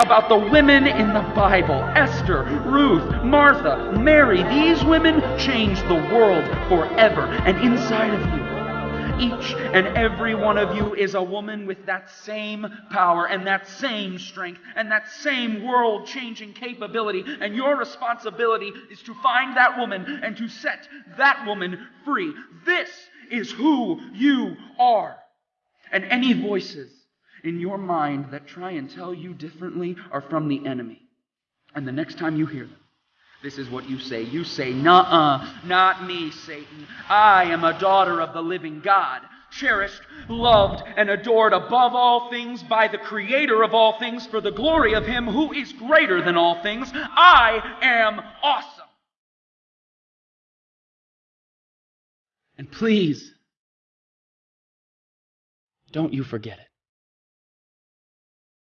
About the women in the Bible Esther, Ruth, Martha, Mary. These women changed the world forever. And inside of you, each and every one of you is a woman with that same power and that same strength and that same world changing capability. And your responsibility is to find that woman and to set that woman free. This is who you are. And any voices in your mind that try and tell you differently are from the enemy. And the next time you hear them, this is what you say. You say, Nuh-uh, not me, Satan. I am a daughter of the living God, cherished, loved, and adored above all things by the Creator of all things for the glory of Him who is greater than all things. I am awesome. And please, don't you forget it.